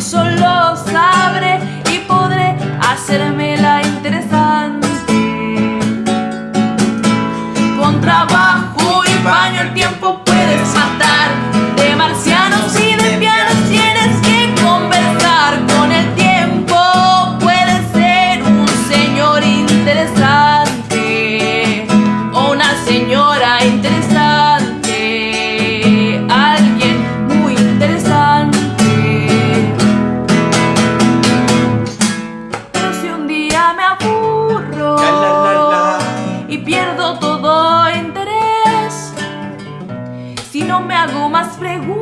sol. y pierdo todo interés. Si no me hago más preguntas